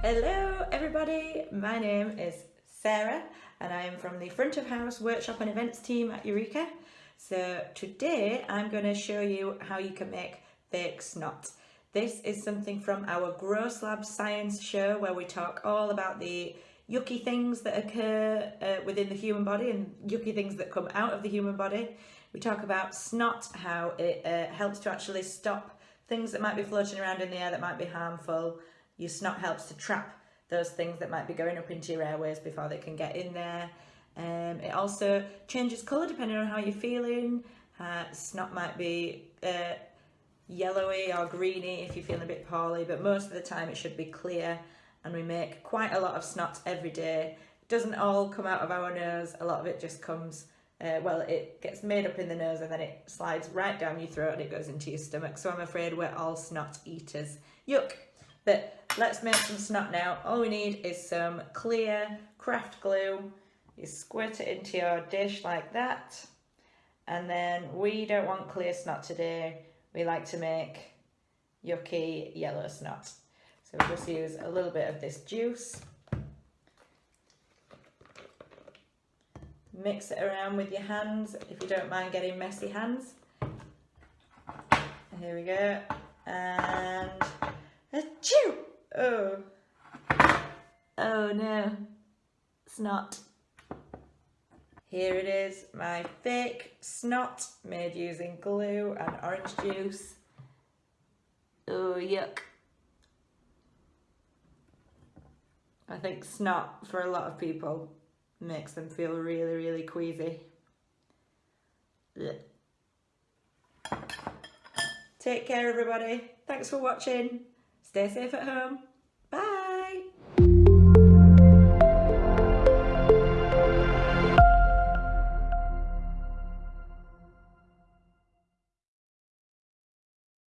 Hello everybody, my name is Sarah and I am from the front of house workshop and events team at Eureka. So today I'm going to show you how you can make fake snot. This is something from our Gross Lab Science show where we talk all about the yucky things that occur uh, within the human body and yucky things that come out of the human body. We talk about snot, how it uh, helps to actually stop things that might be floating around in the air that might be harmful. Your snot helps to trap those things that might be going up into your airways before they can get in there. Um, it also changes colour depending on how you're feeling. Uh, snot might be uh, yellowy or greeny if you're feeling a bit poorly, but most of the time it should be clear and we make quite a lot of snot every day. It doesn't all come out of our nose, a lot of it just comes, uh, well, it gets made up in the nose and then it slides right down your throat and it goes into your stomach. So I'm afraid we're all snot eaters. Yuck! But let's make some snot now. All we need is some clear craft glue. You squirt it into your dish like that. And then we don't want clear snot today. We like to make yucky yellow snot. So we'll just use a little bit of this juice. Mix it around with your hands if you don't mind getting messy hands. Here we go. And Achoo! Oh. Oh no. Snot. Here it is, my fake snot made using glue and orange juice. Oh, yuck. I think snot, for a lot of people, makes them feel really, really queasy. Ugh. Take care, everybody. Thanks for watching. Stay safe at home. Bye.